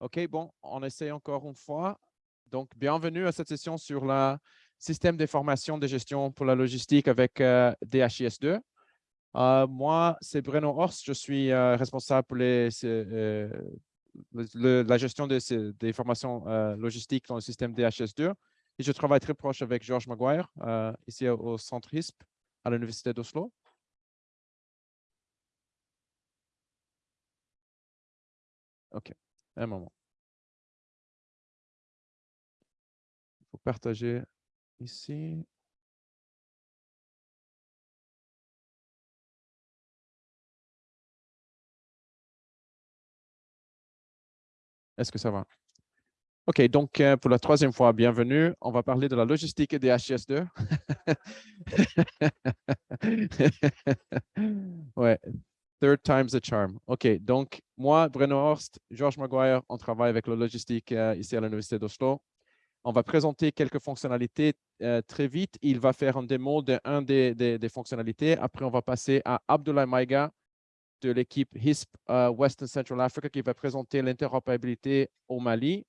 OK, bon, on essaie encore une fois. Donc, bienvenue à cette session sur le système d'information de gestion pour la logistique avec euh, DHIS2. Euh, moi, c'est Bruno Horst, je suis euh, responsable pour la gestion des, des informations logistiques dans le système DHIS2 et je travaille très proche avec Georges Maguire ici au Centre HISP à l'Université d'Oslo. OK, un moment. Il faut partager ici. Est-ce que ça va? OK, donc euh, pour la troisième fois, bienvenue. On va parler de la logistique des HS2. ouais, third time's a charm. OK, donc moi, Bruno Horst, Georges Maguire, on travaille avec la logistique euh, ici à l'Université d'Oslo. On va présenter quelques fonctionnalités euh, très vite. Il va faire un démo de un des, des, fonctionnalités. Après, on va passer à Abdullah Maïga de l'équipe HISP Western Central Africa qui va présenter l'interopérabilité au Mali.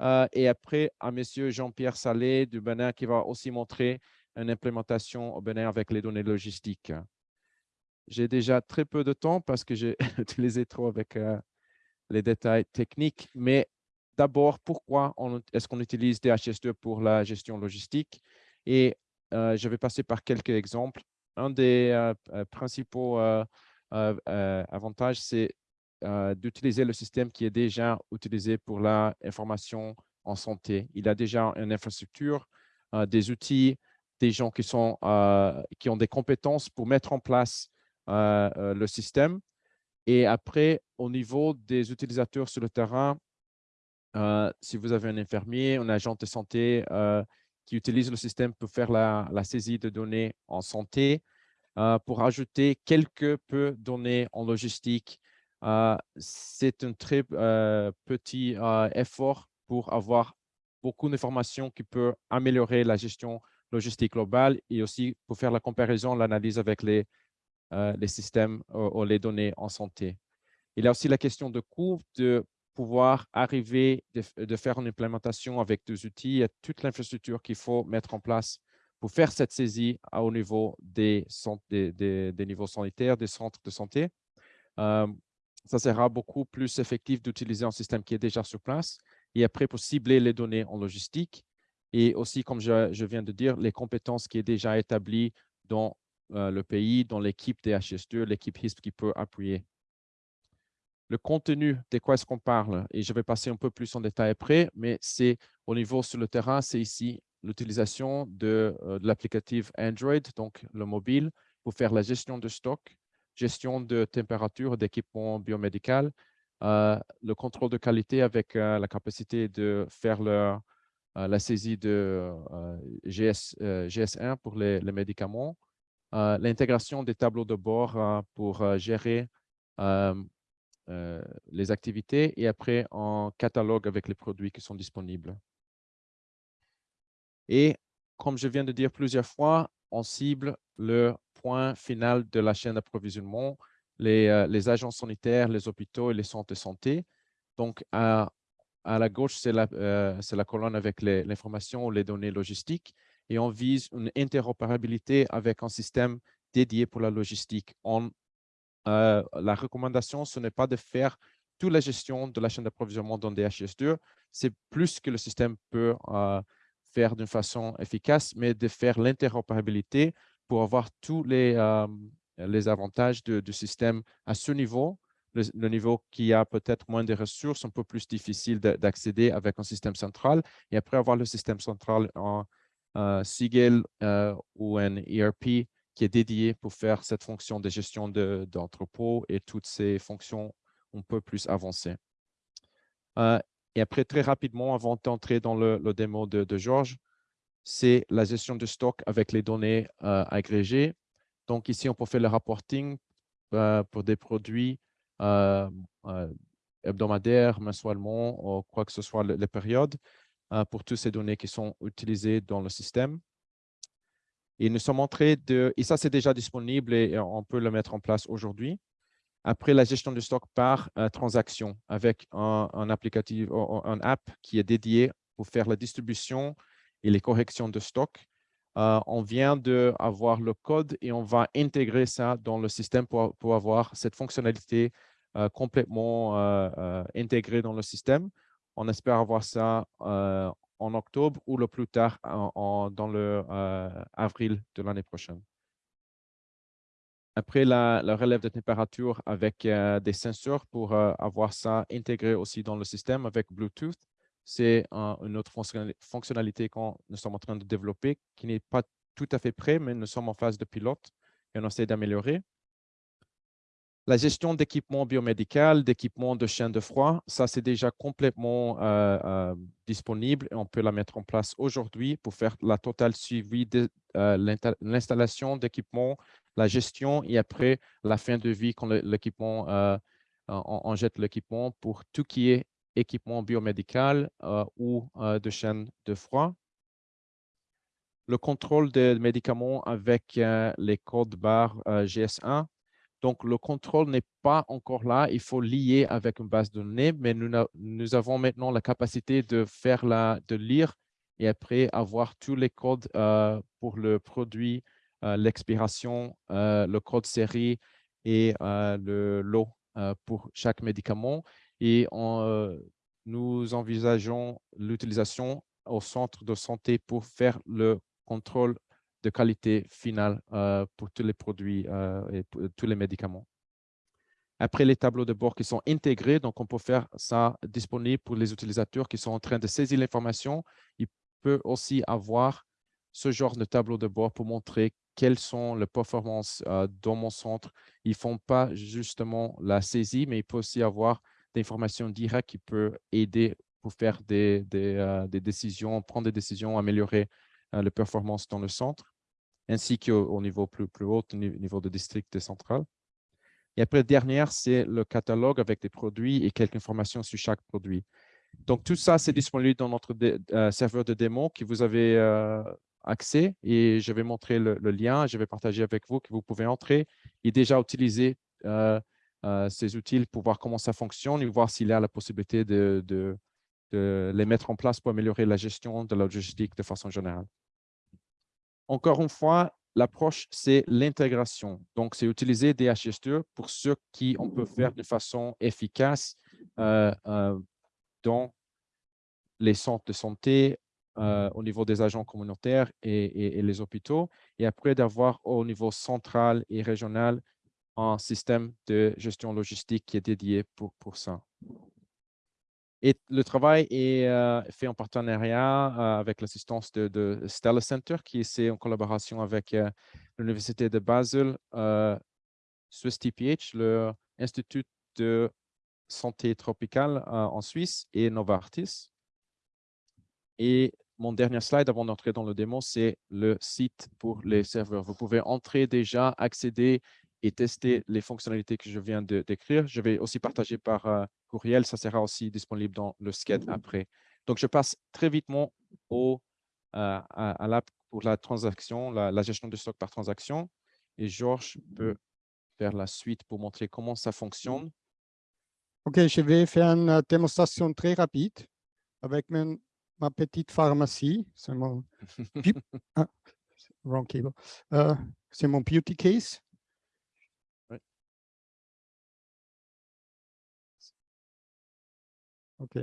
Euh, et après, à M. Jean-Pierre Salé du Bénin qui va aussi montrer une implémentation au Bénin avec les données logistiques. J'ai déjà très peu de temps parce que j'ai utilisé trop avec euh, les détails techniques, mais d'abord, pourquoi est-ce qu'on utilise DHS2 pour la gestion logistique? Et euh, je vais passer par quelques exemples. Un des principaux avantages, c'est euh, d'utiliser le système qui est déjà utilisé pour l'information en santé. Il a déjà une infrastructure, euh, des outils, des gens qui, sont, euh, qui ont des compétences pour mettre en place le système. Et après, au niveau des utilisateurs sur le terrain, si vous avez un infirmier, un agent de santé qui utilise le système pour faire la, saisie de données en santé, pour ajouter quelques peu données en logistique, euh, c'est un très euh, petit euh, effort pour avoir beaucoup d'informations qui peut améliorer la gestion logistique globale et aussi pour faire la comparaison, l'analyse avec les, les systèmes ou les données en santé. Il y a aussi la question de coût, de pouvoir arriver, de, faire une implémentation avec des outils et toute l'infrastructure qu'il faut mettre en place pour faire cette saisie au niveau des, niveaux sanitaires, des centres de santé ça sera beaucoup plus effectif d'utiliser un système qui est déjà sur place et après pour cibler les données en logistique et aussi, comme je, viens de dire, les compétences qui est déjà établies dans euh, le pays, dans l'équipe DHS2, l'équipe HISP qui peut appuyer. Le contenu, de quoi est-ce qu'on parle? Et je vais passer un peu plus en détail après, mais c'est au niveau sur le terrain, c'est ici l'utilisation de, euh, l'applicatif Android, donc le mobile, pour faire la gestion de stock, gestion de température d'équipement biomédical, euh, le contrôle de qualité avec la capacité de faire la saisie de GS, GS1 pour les médicaments, l'intégration des tableaux de bord pour gérer les activités et après un catalogue avec les produits qui sont disponibles. Et comme je viens de dire plusieurs fois, on cible le point final de la chaîne d'approvisionnement, les, euh, les, agents sanitaires, les hôpitaux et les centres de santé. Donc, à, à la gauche, c'est la, euh, la, colonne avec l'information ou les données logistiques et on vise une interopérabilité avec un système dédié pour la logistique. Euh, la recommandation, ce n'est pas de faire toute la gestion de la chaîne d'approvisionnement dans DHIS2, c'est plus que le système peut faire d'une façon efficace, mais de faire l'interopérabilité pour avoir tous les, euh, les avantages du système à ce niveau, le, niveau qui a peut-être moins de ressources, un peu plus difficile d'accéder avec un système central, et après avoir le système central en euh, Siegel euh, ou un ERP qui est dédié pour faire cette fonction de gestion d'entrepôt et toutes ces fonctions un peu plus avancées. et après, très rapidement, avant d'entrer dans le, démo de, de Georges, c'est la gestion de stock avec les données euh, agrégées. Donc ici, on peut faire le reporting euh, pour des produits euh, hebdomadaires, mensuellement, ou quoi que ce soit les périodes, pour toutes ces données qui sont utilisées dans le système. Et nous sommes entrés de, et ça c'est déjà disponible et on peut le mettre en place aujourd'hui. Après, la gestion du stock par euh, transaction avec un, applicatif, un app qui est dédié pour faire la distribution et les corrections de stock. Euh, on vient d'avoir le code et on va intégrer ça dans le système pour, pour avoir cette fonctionnalité euh, complètement intégrée dans le système. On espère avoir ça en octobre ou le plus tard dans le avril de l'année prochaine. Après, la, relève de température avec euh, des sensors pour euh, avoir ça intégré aussi dans le système avec Bluetooth. C'est une autre fonctionnalité qu'on nous sommes en train de développer qui n'est pas tout à fait prêt, mais nous sommes en phase de pilote et on essaie d'améliorer. La gestion d'équipements biomédical, d'équipements de chaîne de froid, ça c'est déjà complètement euh, disponible et on peut la mettre en place aujourd'hui pour faire la totale suivi de l'installation d'équipements la gestion et après la fin de vie quand l'équipement, euh, on, jette l'équipement pour tout qui est équipement biomédical euh, ou euh, de chaîne de froid. Le contrôle des médicaments avec les codes barres GS1. Donc, le contrôle n'est pas encore là. Il faut lier avec une base de données, mais nous, avons maintenant la capacité de faire de lire et après avoir tous les codes pour le produit euh, l'expiration, euh, le code série et euh, le lot pour chaque médicament. Et nous envisageons l'utilisation au centre de santé pour faire le contrôle de qualité finale pour tous les produits et tous les médicaments. Après, les tableaux de bord qui sont intégrés, donc on peut faire ça disponible pour les utilisateurs qui sont en train de saisir l'information. Il peut aussi avoir ce genre de tableau de bord pour montrer quelles sont les performances euh, dans mon centre. Ils ne font pas justement la saisie, mais il peut aussi avoir des informations directes qui peuvent aider pour faire des, euh, décisions, prendre des décisions, améliorer euh, les performances dans le centre, ainsi qu'au niveau plus, haut, au niveau de district central. Et après, dernière, c'est le catalogue avec des produits et quelques informations sur chaque produit. Donc, tout ça, c'est disponible dans notre serveur de démo que vous avez accès et je vais montrer le, lien, je vais partager avec vous que vous pouvez entrer et déjà utiliser euh, euh, ces outils pour voir comment ça fonctionne et voir s'il y a la possibilité de, les mettre en place pour améliorer la gestion de la logistique de façon générale. Encore une fois, l'approche, c'est l'intégration. Donc, c'est utiliser DHS2 pour ce qui on peut faire de façon efficace euh, dans les centres de santé, euh, au niveau des agents communautaires et, les hôpitaux, et après d'avoir au niveau central et régional un système de gestion logistique qui est dédié pour, pour ça. Et le travail est euh, fait en partenariat euh, avec l'assistance de, Stella Center, qui est en collaboration avec l'Université de Basel, Swiss TPH, l'Institut de santé tropicale en Suisse et Novartis. Et mon dernier slide avant d'entrer dans le démo, c'est le site pour les serveurs. Vous pouvez entrer déjà, accéder et tester les fonctionnalités que je viens de décrire. Je vais aussi partager par euh, courriel. Ça sera aussi disponible dans le skate après. Donc, je passe très vitement au, euh, à, l'app pour la transaction, la, gestion de stock par transaction. Et Georges peut faire la suite pour montrer comment ça fonctionne. OK, je vais faire une démonstration très rapide avec mon ma petite pharmacie. C'est mon, ah, wrong cable. Euh, c'est mon beauty case. OK.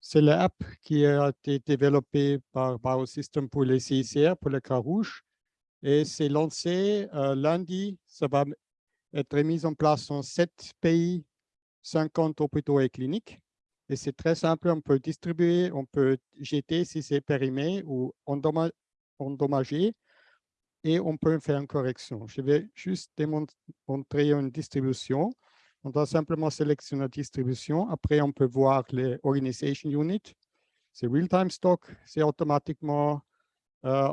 C'est l'app qui a été développée par Biosystem pour les CICR, pour le Croix-Rouge. Et c'est lancé euh, lundi. Ça va être mis en place en sept pays, 50 hôpitaux et cliniques. Et c'est très simple, on peut distribuer, on peut jeter si c'est périmé ou endommagé et on peut faire une correction. Je vais juste démontrer une distribution. On doit simplement sélectionner la distribution. Après, on peut voir les organization unit. C'est real-time stock. C'est automatiquement euh,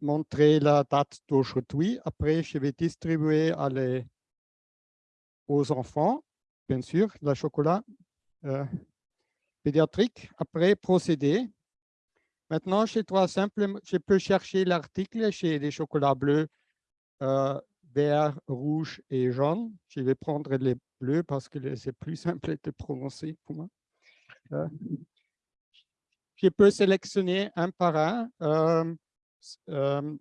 montrer la date d'aujourd'hui. Après, je vais distribuer aux enfants, bien sûr, la chocolat. Euh, pédiatrique. Après, procéder. Maintenant, je peux chercher l'article chez les chocolats bleus euh, vert, rouge et jaune. Je vais prendre les bleus parce que c'est plus simple de prononcer pour moi. Euh, je peux sélectionner un par un. Euh, euh,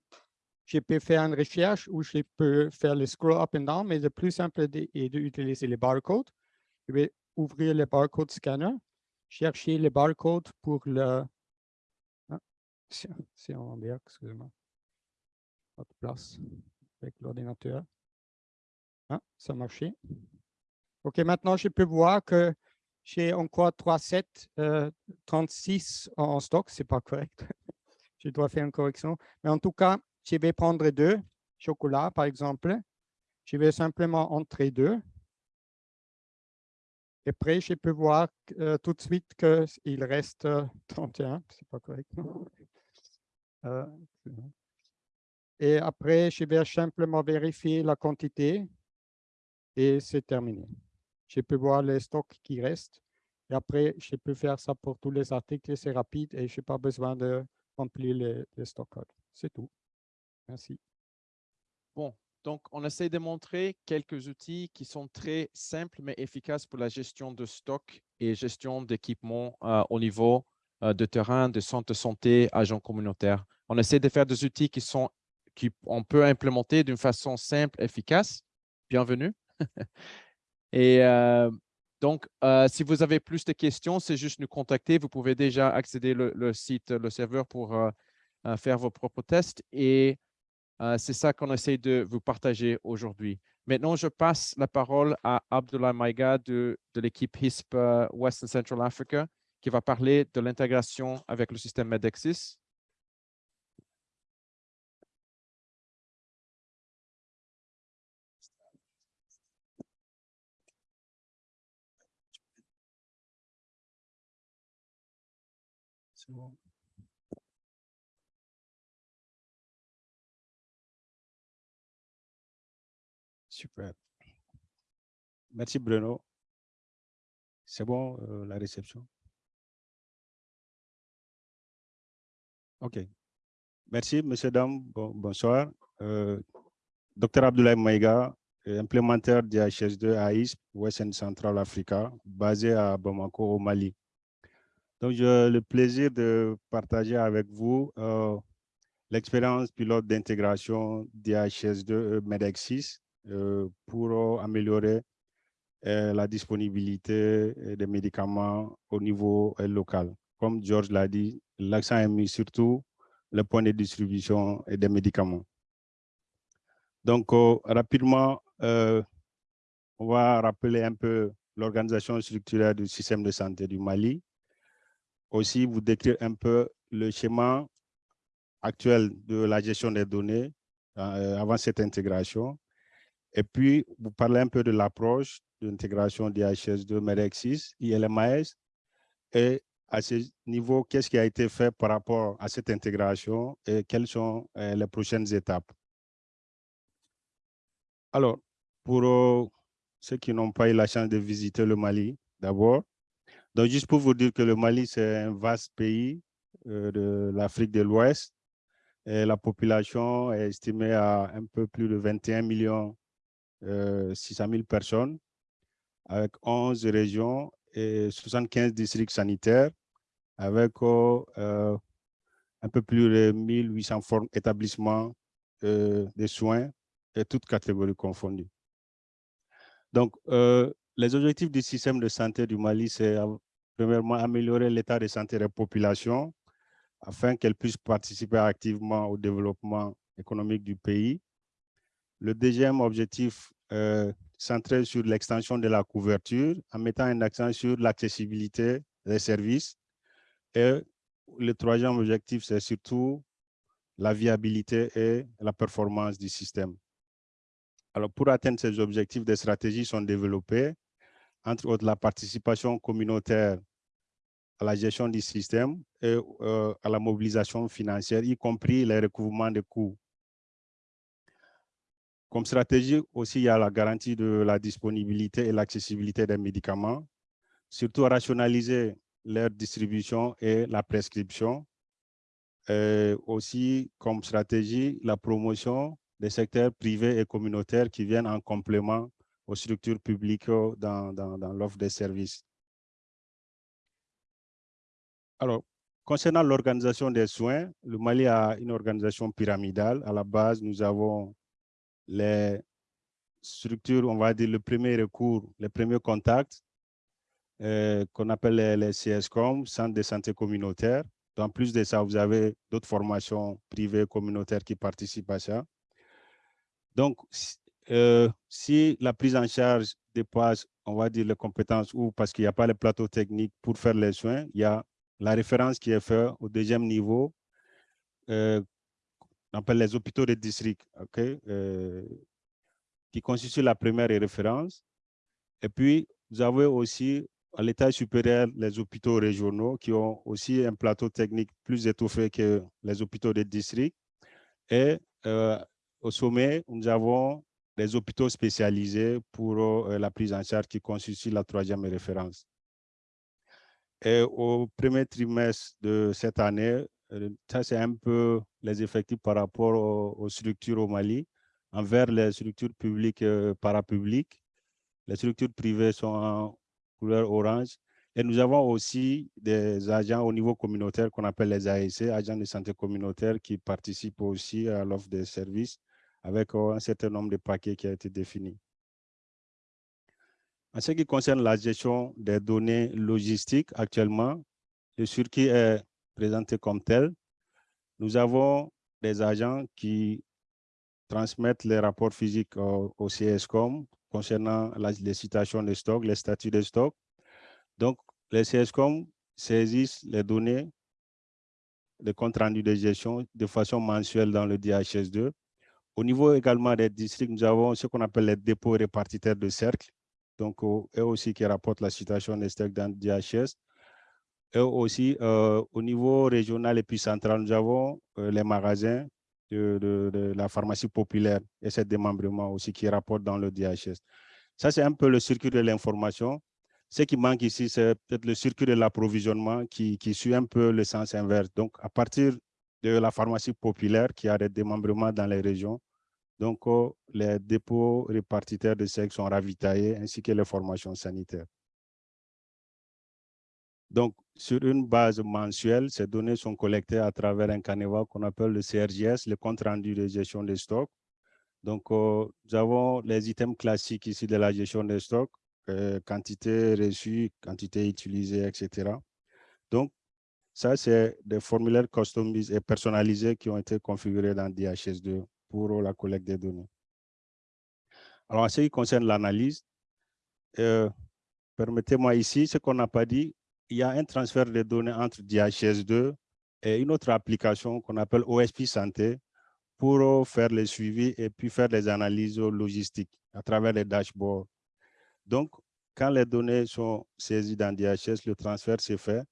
je peux faire une recherche ou je peux faire le scroll up and down, mais le plus simple est d'utiliser les barcodes. Je vais ouvrir le barcode scanner, chercher les barcodes pour le... Ah, c'est en envers, excusez-moi. Votre place avec l'ordinateur. Ah, ça a marché. OK, maintenant, je peux voir que j'ai encore 37, 36 en stock. Ce n'est pas correct. je dois faire une correction. Mais en tout cas, je vais prendre deux chocolats, par exemple. Je vais simplement entrer deux. Et après, je peux voir euh, tout de suite qu'il reste 31. Ce n'est pas correct. Euh, et après, je vais simplement vérifier la quantité et c'est terminé. Je peux voir les stocks qui restent. Et après, je peux faire ça pour tous les articles. C'est rapide et je n'ai pas besoin de remplir les, les stock C'est tout. Merci. Bon, donc on essaie de montrer quelques outils qui sont très simples mais efficaces pour la gestion de stock et gestion d'équipement euh, au niveau euh, de terrain, de centre de santé, agents communautaires. On essaie de faire des outils qui sont qu'on peut implémenter d'une façon simple, efficace. Bienvenue. et euh, donc, si vous avez plus de questions, c'est juste nous contacter. Vous pouvez déjà accéder le, site, le serveur pour faire vos propres tests. Et euh, c'est ça qu'on essaie de vous partager aujourd'hui. Maintenant, je passe la parole à Abdullah Maïga de, l'équipe HISP euh, Western Central Africa qui va parler de l'intégration avec le système MEDEXIS. Super. Merci Bruno. C'est bon euh, la réception? OK. Merci, monsieur, dames. bonsoir. Euh, Dr Abdoulaye Maïga, implémentaire DHS2 à ISP, Western Central Africa, basé à Bamako, au Mali. Donc, j'ai le plaisir de partager avec vous euh, l'expérience pilote d'intégration DHS2 MEDEX6 euh, pour améliorer euh, la disponibilité euh, des médicaments au niveau local. Comme George l'a dit, l'accent est mis surtout le point de distribution des médicaments. Donc, rapidement, on va rappeler un peu l'organisation structurelle du système de santé du Mali. Aussi, vous décrire un peu le schéma actuel de la gestion des données avant cette intégration et puis, vous parlez un peu de l'approche de l'intégration DHS2, MEDEX6, ILMAS. Et à ce niveau, qu'est-ce qui a été fait par rapport à cette intégration et quelles sont euh, les prochaines étapes? Alors, pour euh, ceux qui n'ont pas eu la chance de visiter le Mali, d'abord, donc juste pour vous dire que le Mali, c'est un vaste pays euh, de l'Afrique de l'Ouest. La population est estimée à un peu plus de 21 millions 600 000 personnes avec 11 régions et 75 districts sanitaires avec euh, un peu plus de 1800 formes établissements euh, de soins et toutes catégories confondues. Donc, euh, les objectifs du système de santé du Mali, c'est premièrement améliorer l'état de santé des populations afin qu'elles puissent participer activement au développement économique du pays, le deuxième objectif euh, centré sur l'extension de la couverture en mettant un accent sur l'accessibilité des services. Et le troisième objectif, c'est surtout la viabilité et la performance du système. Alors, pour atteindre ces objectifs, des stratégies sont développées, entre autres la participation communautaire à la gestion du système et euh, à la mobilisation financière, y compris les recouvrements de coûts comme stratégie aussi, il y a la garantie de la disponibilité et l'accessibilité des médicaments, surtout rationaliser leur distribution et la prescription. aussi, comme stratégie, la promotion des secteurs privés et communautaires qui viennent en complément aux structures publiques dans, dans, dans l'offre des services. Alors, concernant l'organisation des soins, le Mali a une organisation pyramidale. À la base, nous avons les structures, on va dire le premier recours, les premiers contacts, euh, qu'on appelle les, les, CSCOM, Centre de santé communautaire. En plus de ça, vous avez d'autres formations privées communautaires qui participent à ça. Donc, euh, si la prise en charge dépasse, on va dire, les compétences ou parce qu'il n'y a pas les plateaux techniques pour faire les soins, il y a la référence qui est faite au deuxième niveau, euh, on appelle les hôpitaux de district, euh, qui constitue la première référence. Et puis, vous avez aussi à l'état supérieur les hôpitaux régionaux qui ont aussi un plateau technique plus étoffé que les hôpitaux de district. Et au sommet, nous avons les hôpitaux spécialisés pour euh, la prise en charge qui constitue la troisième référence. Et au premier trimestre de cette année, euh, ça c'est un peu les effectifs par rapport aux, structures au Mali, envers les structures publiques et parapubliques. Les structures privées sont en couleur orange. Et nous avons aussi des agents au niveau communautaire qu'on appelle les AEC, agents de santé communautaire, qui participent aussi à l'offre des services avec euh, un certain nombre de paquets qui a été défini. En ce qui concerne la gestion des données logistiques, actuellement, le circuit est présenté comme tel. Nous avons des agents qui transmettent les rapports physiques au, au CSCOM concernant les citations de stock, les statuts de stock. Donc, les CSCOM saisissent les données, de compte rendu de gestion de façon mensuelle dans le DHS2 au niveau également des districts, nous avons ce qu'on appelle les dépôts répartitaires de cercle. Donc, eux aussi qui rapportent la situation des stocks dans le DHS. Et aussi, euh, au niveau régional et puis central, nous avons euh, les magasins de, la pharmacie populaire et ces démembrements aussi qui rapportent dans le DHS. Ça, c'est un peu le circuit de l'information. Ce qui manque ici, c'est peut-être le circuit de l'approvisionnement qui suit un peu le sens inverse. Donc, à partir de la pharmacie populaire qui a des démembrements dans les régions. Donc, oh, les dépôts répartitaires de sexe sont ravitaillés ainsi que les formations sanitaires. Donc, sur une base mensuelle, ces données sont collectées à travers un canevas qu'on appelle le CRGS, le compte rendu de gestion des stocks. Donc, oh, nous avons les items classiques ici de la gestion des stocks, euh, quantité reçue, quantité utilisée, etc. Donc, ça, c'est des formulaires customisés et personnalisés qui ont été configurés dans DHS2 pour la collecte des données. Alors, en ce qui concerne l'analyse, euh, permettez-moi ici, ce qu'on n'a pas dit, il y a un transfert de données entre DHS2 et une autre application qu'on appelle OSP Santé pour faire le suivi et puis faire des analyses logistiques à travers les dashboards. Donc, quand les données sont saisies dans DHS, le transfert s'est fait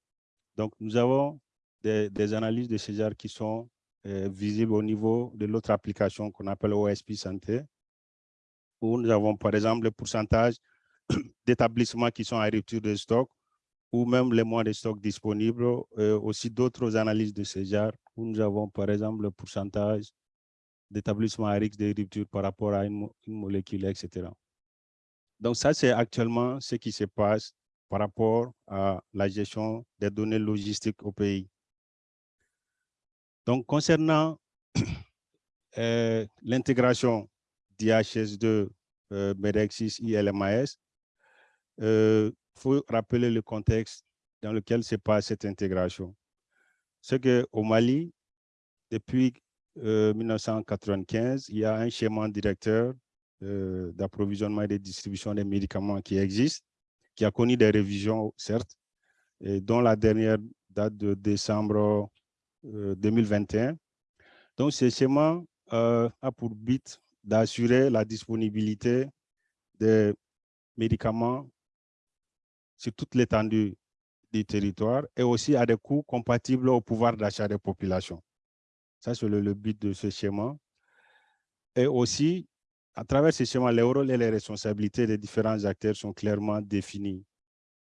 donc, nous avons des, analyses de genre qui sont euh, visibles au niveau de l'autre application qu'on appelle OSP Santé, où nous avons par exemple le pourcentage d'établissements qui sont à rupture de stock, ou même les mois de stock disponibles, euh, aussi d'autres analyses de genres, où nous avons par exemple le pourcentage d'établissements à risque de rupture par rapport à une molécule, etc. Donc ça, c'est actuellement ce qui se passe par rapport à la gestion des données logistiques au pays. Donc, concernant euh, l'intégration d'IHS2, euh, MEDEXIS, ILMAS, il euh, faut rappeler le contexte dans lequel se passe cette intégration. C'est qu'au Mali, depuis 1995, il y a un schéma directeur d'approvisionnement et de distribution des médicaments qui existe qui a connu des révisions, certes, et dont la dernière date de décembre 2021. Euh, Donc, ce schéma euh, a pour but d'assurer la disponibilité des médicaments sur toute l'étendue du territoire et aussi à des coûts compatibles au pouvoir d'achat des populations. Ça, c'est le, le, but de ce schéma. Et aussi, à travers ce schéma, les rôles et les responsabilités des différents acteurs sont clairement définis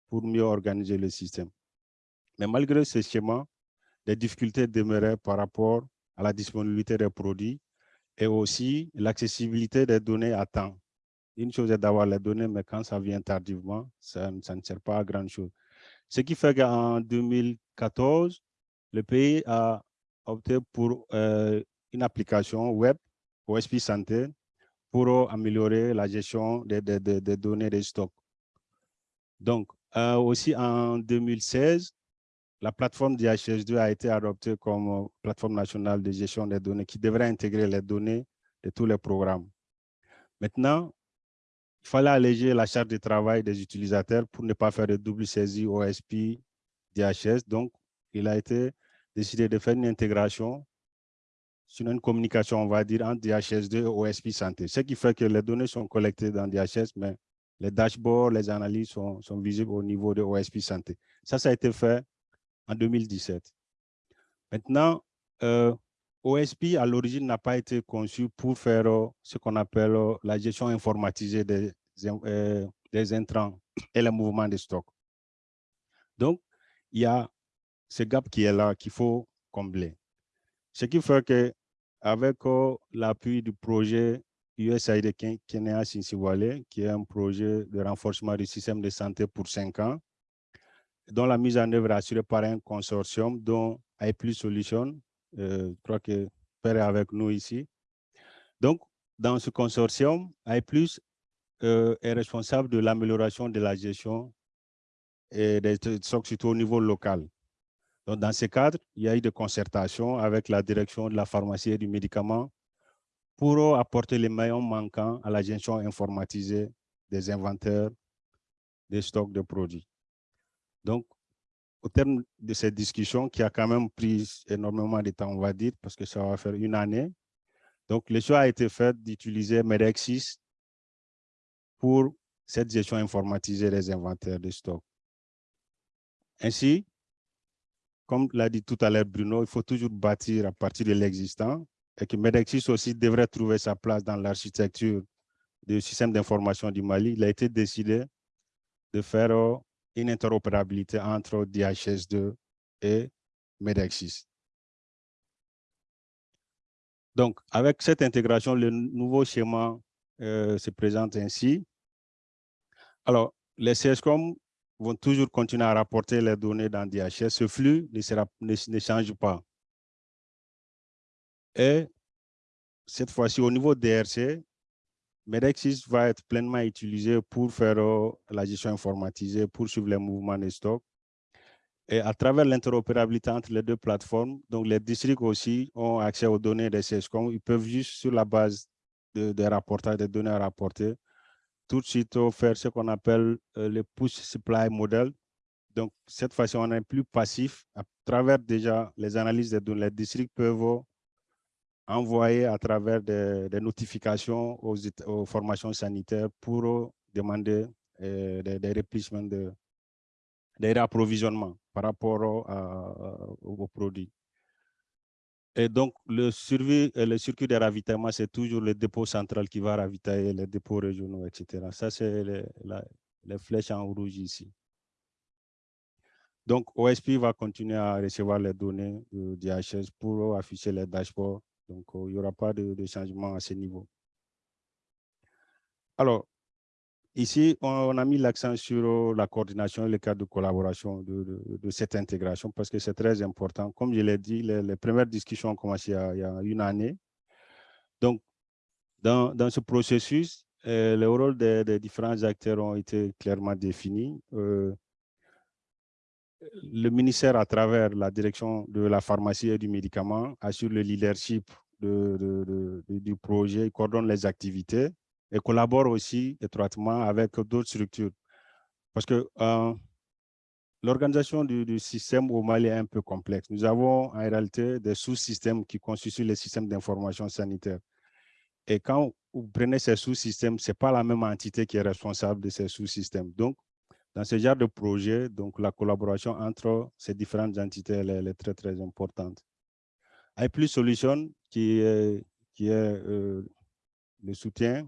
pour mieux organiser le système. Mais malgré ce schéma, les difficultés demeuraient par rapport à la disponibilité des produits et aussi l'accessibilité des données à temps. Une chose est d'avoir les données, mais quand ça vient tardivement, ça, ne sert pas à grand chose. Ce qui fait qu'en 2014, le pays a opté pour euh, une application web OSP Santé pour améliorer la gestion des, données des stocks. Donc, euh, aussi en 2016, la plateforme DHS2 a été adoptée comme plateforme nationale de gestion des données qui devrait intégrer les données de tous les programmes. Maintenant, il fallait alléger la charge de travail des utilisateurs pour ne pas faire de double saisie OSP DHS. Donc, il a été décidé de faire une intégration sur une communication, on va dire, entre DHS2 et OSP Santé. Ce qui fait que les données sont collectées dans DHS, mais les dashboards, les analyses sont, visibles au niveau de OSP Santé. Ça, ça a été fait en 2017. Maintenant, euh, OSP, à l'origine, n'a pas été conçu pour faire euh, ce qu'on appelle euh, la gestion informatisée des, des intrants et le mouvement des stocks. Donc, il y a ce gap qui est là qu'il faut combler. Ce qui fait que avec l'appui du projet USAID Kenya Sinsiwale, qui est un projet de renforcement du système de santé pour cinq ans, dont la mise en œuvre est assurée par un consortium dont iPlus Solutions, euh, je crois que Père est avec nous ici. Donc, dans ce consortium, iPlus euh, est responsable de l'amélioration de la gestion et des stocks surtout au niveau local. Dans ce cadre, il y a eu des concertations avec la direction de la pharmacie et du médicament pour apporter les maillons manquants à la gestion informatisée des inventaires des stocks de produits. Donc, au terme de cette discussion qui a quand même pris énormément de temps, on va dire, parce que ça va faire une année, donc le choix a été fait d'utiliser Medexis pour cette gestion informatisée des inventaires de stocks. Ainsi, comme l'a dit tout à l'heure Bruno, il faut toujours bâtir à partir de l'existant et que Medexis aussi devrait trouver sa place dans l'architecture du système d'information du Mali. Il a été décidé de faire une interopérabilité entre DHS2 et Medexis. Donc, avec cette intégration, le nouveau schéma euh, se présente ainsi. Alors, les CSCOM vont toujours continuer à rapporter les données dans DHS. Ce flux ne, change pas. Et cette fois-ci, au niveau DRC, Medexis va être pleinement utilisé pour faire euh, la gestion informatisée, pour suivre les mouvements des stocks. Et à travers l'interopérabilité entre les deux plateformes, donc les districts aussi ont accès aux données des CSCOM. Ils peuvent juste, sur la base des de rapportages, des données à rapporter, tout de suite faire ce qu'on appelle euh, le push supply model. Donc, cette fois-ci, on est plus passif. À travers déjà les analyses des données, les districts peuvent envoyer à travers des, notifications aux, formations sanitaires pour demander euh, des, des de, des réapprovisionnements par rapport aux produits. Et donc, euh, le circuit de ravitaillement, c'est toujours le dépôt central qui va ravitailler les dépôts régionaux, etc. Ça, c'est les, flèches en rouge ici. Donc, OSP va continuer à recevoir les données du DHS pour afficher les dashboards. Donc, il n'y aura pas de, de, changement à ce niveau. Alors, Ici, on, a mis l'accent sur la coordination et le cadre de collaboration de, cette intégration parce que c'est très important. Comme je l'ai dit, les, premières discussions ont commencé il y, a, une année. Donc, dans, ce processus, euh, le rôle des, différents acteurs ont été clairement définis. Euh, le ministère, à travers la direction de la pharmacie et du médicament, assure le leadership du projet, coordonne les activités et collabore aussi étroitement avec d'autres structures. Parce que euh, l'organisation du, système au Mali est un peu complexe. Nous avons en réalité des sous-systèmes qui constituent les systèmes d'information sanitaire. Et quand vous prenez ces sous-systèmes, ce n'est pas la même entité qui est responsable de ces sous-systèmes. Donc, dans ce genre de projet, donc la collaboration entre ces différentes entités est très, très importante. iPlus Solutions, qui est, qui euh, le soutien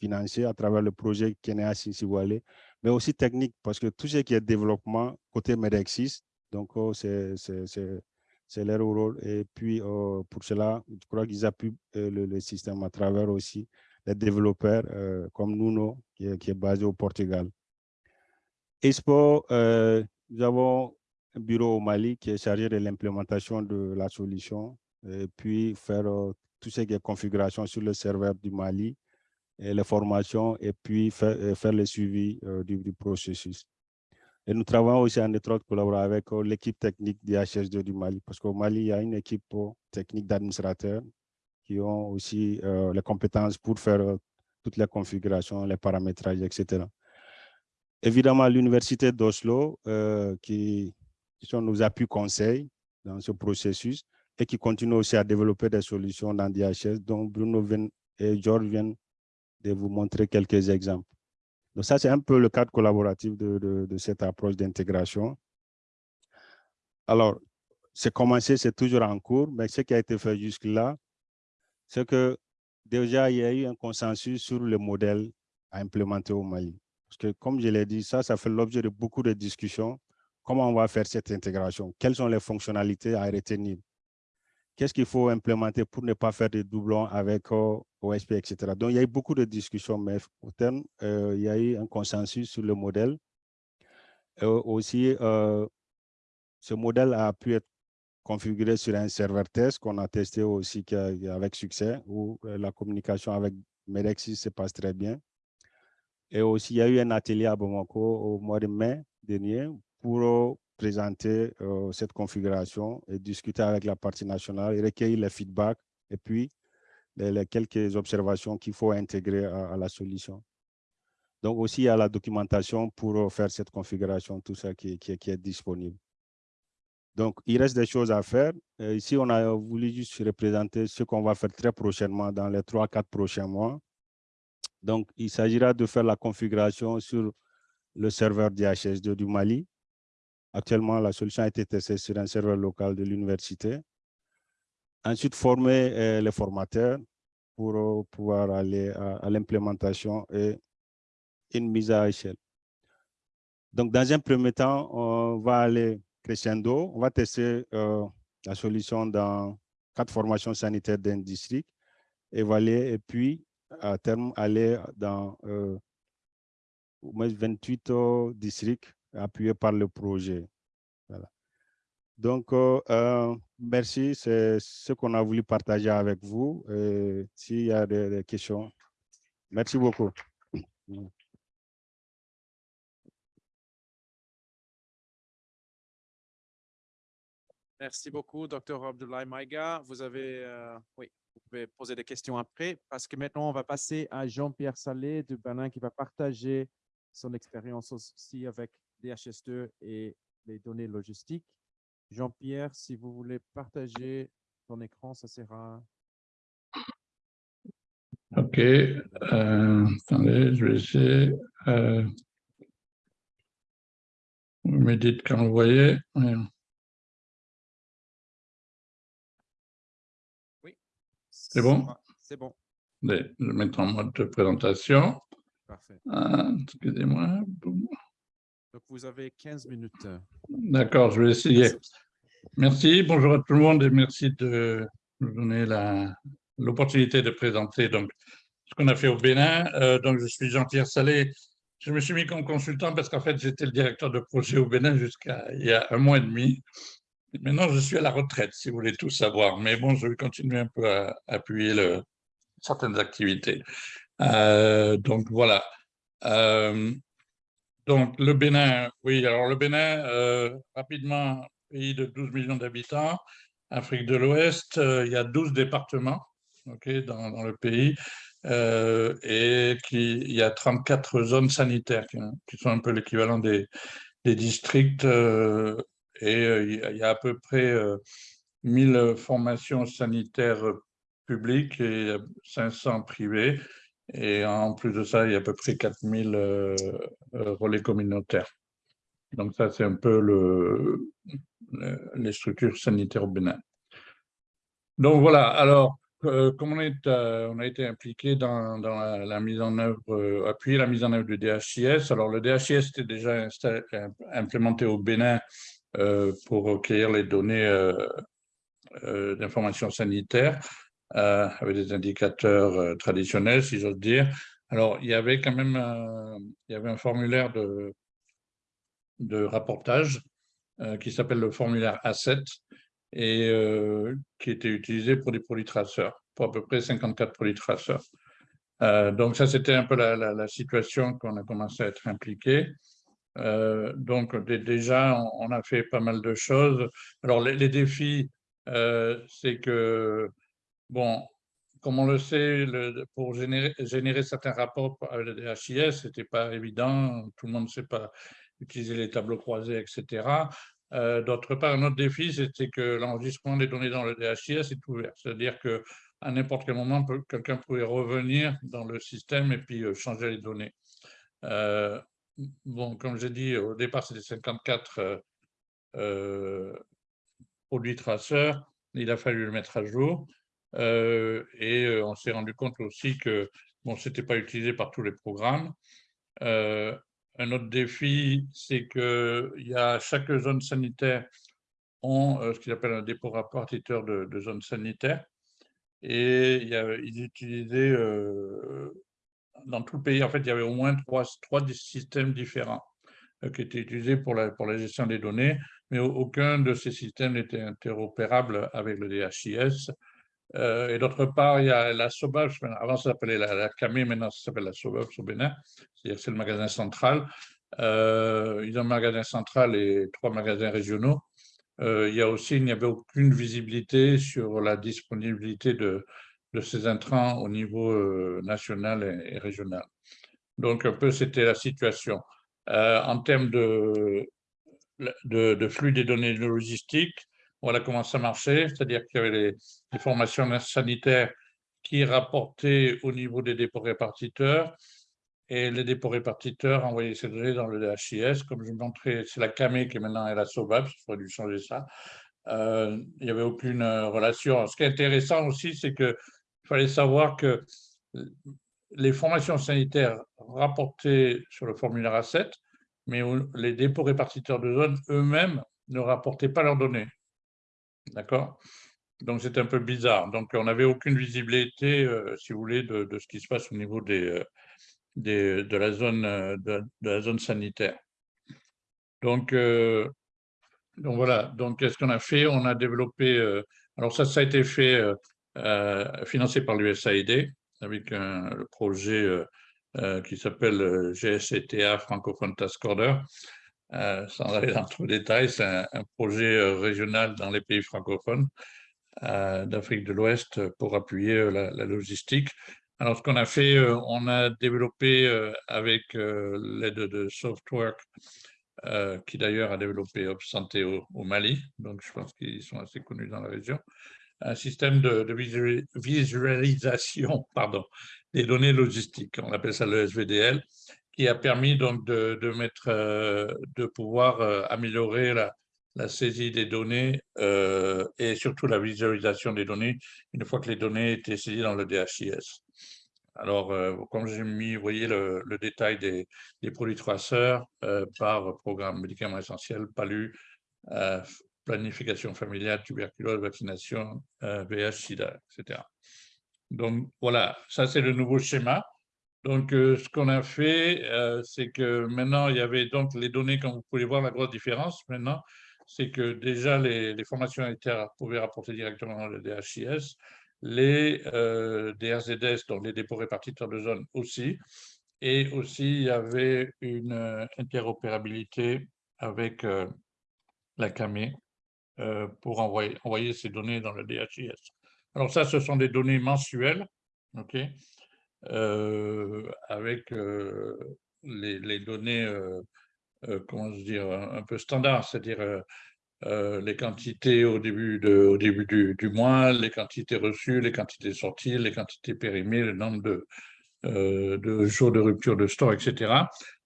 financier à travers le projet Kenya Sinsiwale, mais aussi technique, parce que tout ce qui est développement côté Medexis, donc oh, c'est leur rôle. Et puis, euh, pour cela, je crois qu'ils appuient euh, le, système à travers aussi les développeurs euh, comme Nuno, qui est, basé au Portugal. Expo, nous avons un bureau au Mali qui est chargé de l'implémentation de la solution et puis faire tout ce qui est configuration sur le serveur du Mali, et les formations et puis faire, le suivi du processus. Et nous travaillons aussi en étroite collaboration avec euh, l'équipe technique du HSD du Mali, parce qu'au Mali, il y a une équipe euh, technique d'administrateurs qui ont aussi euh, les compétences pour faire toutes les configurations, les paramétrages, etc. Évidemment, l'Université d'Oslo, qui, sont nos appuis conseils dans ce processus et qui continue aussi à développer des solutions dans DHS, dont Bruno et George viennent de vous montrer quelques exemples. Donc ça, c'est un peu le cadre collaboratif de, cette approche d'intégration. Alors, c'est commencé, c'est toujours en cours, mais ce qui a été fait jusque-là, c'est que déjà, il y a eu un consensus sur le modèle à implémenter au Mali. Parce que, comme je l'ai dit, ça, ça fait l'objet de beaucoup de discussions. Comment on va faire cette intégration? Quelles sont les fonctionnalités à retenir? Qu'est-ce qu'il faut implémenter pour ne pas faire de doublons avec euh, OSP, etc. Donc, il y a eu beaucoup de discussions, mais au terme, euh, il y a eu un consensus sur le modèle. Euh, aussi, ce modèle a pu être configuré sur un serveur test qu'on a testé aussi avec succès, où la communication avec Medexis se passe très bien. Et aussi, il y a eu un atelier à Bamako au mois de mai dernier pour présenter euh, cette configuration et discuter avec la partie nationale recueillir les feedbacks et puis les, quelques observations qu'il faut intégrer à, la solution. Donc aussi, il y a la documentation pour euh, faire cette configuration, tout ça qui, est disponible. Donc, il reste des choses à faire. ici, on a voulu juste représenter ce qu'on va faire très prochainement dans les 3-4 prochains mois. Donc, il s'agira de faire la configuration sur le serveur DHS2 du Mali, Actuellement, la solution a été testée sur un serveur local de l'université. Ensuite, former euh, les formateurs pour euh, pouvoir aller à, l'implémentation et une mise à échelle. Donc, dans un premier temps, on va aller crescendo. On va tester euh, la solution dans quatre formations sanitaires d'un district, évaluer et puis, à terme, aller dans euh, 28 districts appuyé par le projet. Donc, euh, euh, merci, c'est ce qu'on a voulu partager avec vous. S'il y a des, questions, merci beaucoup. Merci beaucoup, Dr. Abdoulaye Maïga. Vous avez, euh, oui, vous pouvez poser des questions après, parce que maintenant, on va passer à Jean-Pierre Salé de Benin qui va partager son expérience aussi avec DHS2 et les données logistiques. Jean-Pierre, si vous voulez partager ton écran, ça sera... OK. Euh, attendez, je vais essayer. Euh, vous me dites quand vous voyez. Oui. C'est bon? C'est bon. Je vais mettre en mode de présentation. Parfait. Ah, excusez-moi. Vous avez 15 minutes. D'accord, je vais essayer. Merci. bonjour à tout le monde et merci de nous donner l'opportunité de présenter donc, ce qu'on a fait au Bénin. Euh, donc, je suis Jean-Pierre Salé. Je me suis mis comme consultant parce qu'en fait, j'étais le directeur de projet au Bénin jusqu'à il y a un mois et demi. maintenant, je suis à la retraite, si vous voulez tout savoir. Mais bon, je vais continuer un peu à, appuyer certaines activités. Euh, donc, voilà. Euh, donc, le Bénin, oui, alors le Bénin, euh, rapidement, pays de 12 millions d'habitants, Afrique de l'Ouest, euh, il y a 12 départements dans, le pays euh, et qui, il y a 34 zones sanitaires qui, sont un peu l'équivalent des, districts et il y a à peu près 1000 formations sanitaires publiques et 500 privées et en plus de ça, il y a à peu près 4000 euh, euh, relais communautaires. Donc ça, c'est un peu le, les structures sanitaires au Bénin. Donc voilà, alors, euh, comme on, on a été impliqué dans, la, mise en œuvre, appuyer la mise en œuvre du DHIS. Alors le DHIS était déjà implémenté au Bénin pour recueillir les données euh, d'information sanitaire euh, avec des indicateurs euh, traditionnels, si j'ose dire. Alors, il y avait quand même il y avait un formulaire de, de rapportage qui s'appelle le formulaire A7 et qui était utilisé pour des produits traceurs, pour à peu près 54 produits traceurs. donc, ça, c'était un peu la, la situation qu'on a commencé à être impliqué. Euh, donc déjà, on, a fait pas mal de choses. Alors les, défis, euh, c'est que, bon, comme on le sait, pour générer, certains rapports le DHIS, ce n'était pas évident, tout le monde ne sait pas utiliser les tableaux croisés, etc. Euh, d'autre part, un autre défi, c'était que l'enregistrement des données dans le DHIS est ouvert, c'est-à-dire que à n'importe quel moment, quelqu'un pouvait revenir dans le système et puis changer les données bon, comme j'ai dit, au départ, c'était 54 euh, euh, produits traceurs. Il a fallu le mettre à jour. Euh, et on s'est rendu compte aussi que bon, ce n'était pas utilisé par tous les programmes. un autre défi, c'est que y a, chaque zone sanitaire ont ce qu'ils appellent un dépôt répartiteur de, de zone sanitaire. Et ils utilisaient dans tout le pays, en fait, il y avait au moins trois, systèmes différents euh, qui étaient utilisés pour la gestion des données, mais aucun de ces systèmes n'était interopérable avec le DHIS. Euh, et d'autre part, il y a la SOBAPS, avant ça s'appelait la, la maintenant ça s'appelle la SOBAPS au c'est-à-dire c'est le magasin central. Euh, ils ont un magasin central et trois magasins régionaux. il y a aussi, il n'y avait aucune visibilité sur la disponibilité de, de ces intrants au niveau euh, national et, régional. Donc, un peu, c'était la situation. Euh, en termes de, de, flux des données logistiques, voilà comment ça marchait, c'est-à-dire qu'il y avait les, formations sanitaires qui rapportaient au niveau des dépôts répartiteurs, et les dépôts répartiteurs envoyaient ces données dans le DHIS, comme je montrais, c'est la CAME qui maintenant est la SOBAP, il faudrait dû changer ça. Euh, il n'y avait aucune relation. Ce qui est intéressant aussi, c'est que il fallait savoir que les formations sanitaires rapportaient sur le formulaire A7, mais les dépôts répartiteurs de zones eux-mêmes ne rapportaient pas leurs données. D'accord? Donc, c'est un peu bizarre. Donc, on n'avait aucune visibilité, euh, si vous voulez, de, ce qui se passe au niveau euh, de, la zone, euh, de, la zone sanitaire. Donc, voilà. Donc, qu'est-ce qu'on a fait? On a développé... alors, ça, ça a été fait financé par l'USAID avec un projet qui s'appelle GSCTA Francophone Task Order. Sans aller dans trop de détails, c'est un, projet régional dans les pays francophones d'Afrique de l'Ouest pour appuyer la, logistique. Alors, ce qu'on a fait, on a développé avec l'aide de Softwork, qui d'ailleurs a développé Santé au, au, Mali, donc je pense qu'ils sont assez connus dans la région, un système de, visualisation pardon, des données logistiques, on appelle ça le SVDL, qui a permis donc de, mettre, euh, de pouvoir euh, améliorer la, saisie des données euh, et surtout la visualisation des données une fois que les données étaient saisies dans le DHIS. Alors, comme j'ai mis, vous voyez le, détail des, des, produits traceurs par programme médicament essentiel, PALU, planification familiale, tuberculose, vaccination, VH, euh, SIDA, etc. Donc voilà, ça c'est le nouveau schéma. Donc euh, ce qu'on a fait, euh, c'est que maintenant il y avait donc les données, comme vous pouvez voir la grosse différence maintenant, c'est que déjà les, formations sanitaires pouvaient rapporter directement le DHIS, les DRZS, donc les dépôts répartiteurs de zone aussi, et aussi il y avait une interopérabilité avec la CAME euh, pour envoyer, envoyer ces données dans le DHIS. Alors ça, ce sont des données mensuelles, ok, euh, avec euh, les, données, comment se dire, un, peu standard, c'est-à-dire les quantités au début, du, mois, les quantités reçues, les quantités sorties, les quantités périmées, le nombre de, jours de rupture de store, etc.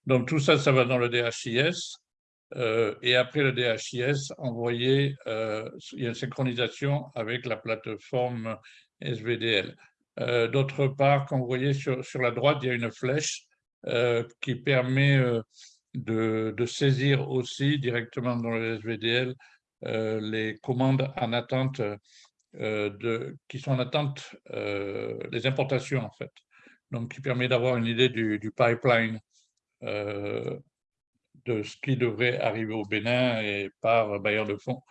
Donc tout ça, ça va dans le DHIS. Euh, et après le DHIS, envoyé, euh, il y a une synchronisation avec la plateforme SVDL. Euh, d'autre part, quand vous voyez sur, la droite, il y a une flèche qui permet de, de, saisir aussi directement dans le SVDL les commandes en attente euh, qui sont en attente, euh, les importations en fait. Donc, qui permet d'avoir une idée du, pipeline euh, de ce qui devrait arriver au Bénin et par bailleur de fonds,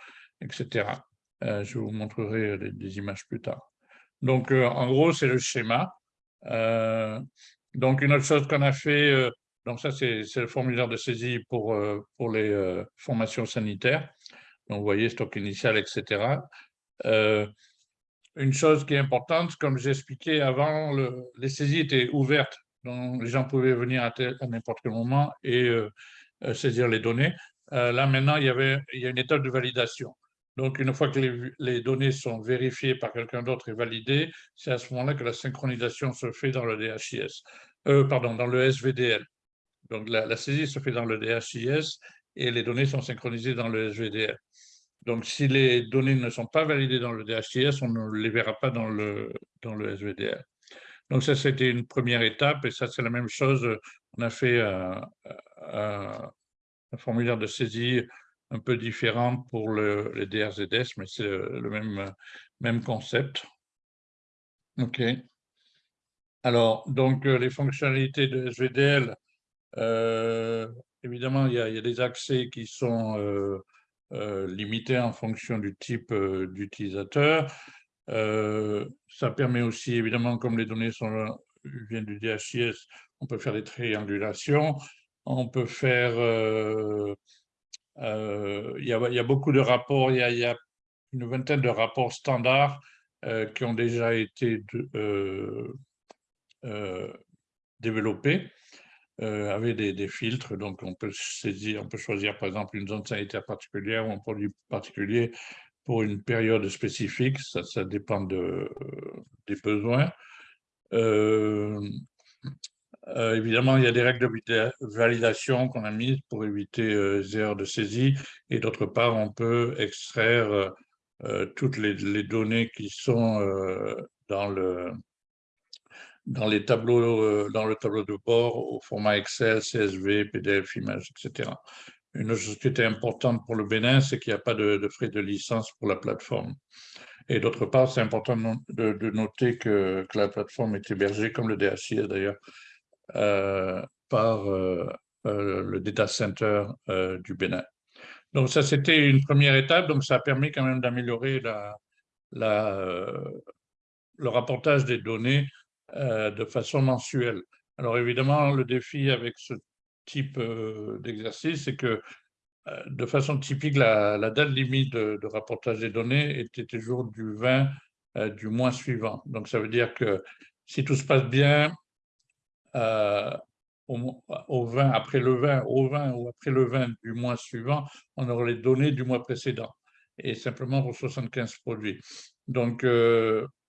etc. je vous montrerai des, images plus tard. Donc, en gros, c'est le schéma. donc, une autre chose qu'on a fait, donc ça, c'est le formulaire de saisie pour, pour les formations sanitaires. Donc, vous voyez, stock initial, etc. Euh, une chose qui est importante, comme j'expliquais avant, les saisies étaient ouvertes, donc les gens pouvaient venir à, n'importe quel moment et euh, euh, saisir les données. là, maintenant, il y, avait, il y a une étape de validation. Donc, une fois que les, données sont vérifiées par quelqu'un d'autre et validées, c'est à ce moment-là que la synchronisation se fait dans le DHIS, pardon, dans le SVDL. Donc, la, saisie se fait dans le DHIS et les données sont synchronisées dans le SVDL. Donc, si les données ne sont pas validées dans le DHTS, on ne les verra pas dans le, dans le SVDL. Donc, ça, c'était une première étape, et ça, c'est la même chose. On a fait un, formulaire de saisie un peu différent pour le, les DRZS, mais c'est le même, même concept. OK. Alors, donc, les fonctionnalités de SVDL, euh, évidemment, il y, a, des accès qui sont euh, euh, limité en fonction du type euh, d'utilisateur. Euh, ça permet aussi, évidemment, comme les données sont, viennent du DHIS, on peut faire des triangulations, on peut faire... Il y, a, beaucoup de rapports, il y a, une vingtaine de rapports standards qui ont déjà été développés. Euh, avec des, filtres. Donc, on peut saisir, on peut choisir par exemple une zone sanitaire particulière ou un produit particulier pour une période spécifique. Ça, dépend de, des besoins. Euh, euh, évidemment, il y a des règles de validation qu'on a mises pour éviter les erreurs de saisie. Et d'autre part, on peut extraire toutes les, données qui sont dans le, dans les tableaux, euh, dans le tableau de bord au format Excel, CSV, PDF, images, etc. Une chose qui était importante pour le Bénin, c'est qu'il n'y a pas de, frais de licence pour la plateforme. Et d'autre part, c'est important de, noter que, la plateforme est hébergée, comme le DHI d'ailleurs, euh, par euh, le data center du Bénin. Donc ça, c'était une première étape, donc ça a permis quand même d'améliorer le rapportage des données euh, de façon mensuelle. Alors évidemment, le défi avec ce type euh, d'exercice, c'est que euh, de façon typique, la, date limite de, rapportage des données était toujours du 20 du mois suivant. Donc ça veut dire que si tout se passe bien, au, 20, après le 20, au 20 ou après le 20 du mois suivant, on aurait les données du mois précédent et simplement pour 75 produits. Donc,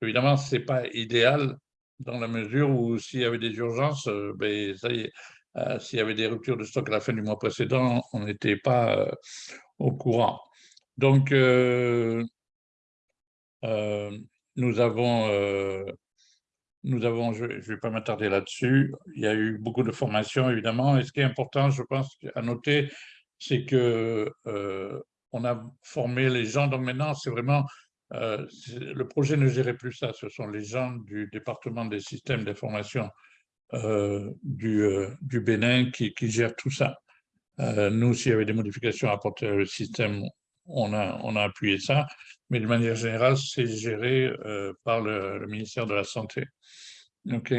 évidemment, ce n'est pas idéal dans la mesure où s'il y avait des urgences, euh, ben, euh, s'il y avait des ruptures de stock à la fin du mois précédent, on n'était pas euh, au courant. Donc, nous avons, nous avons, je ne vais pas m'attarder là-dessus, il y a eu beaucoup de formations évidemment, et ce qui est important, je pense, à noter, c'est que on a formé les gens, donc maintenant c'est vraiment euh, le projet ne gérait plus ça, ce sont les gens du département des systèmes d'information euh, du, euh, du, Bénin qui, gèrent tout ça. nous, s'il y avait des modifications à apporter au système, on a appuyé ça, mais de manière générale, c'est géré par le, ministère de la Santé. OK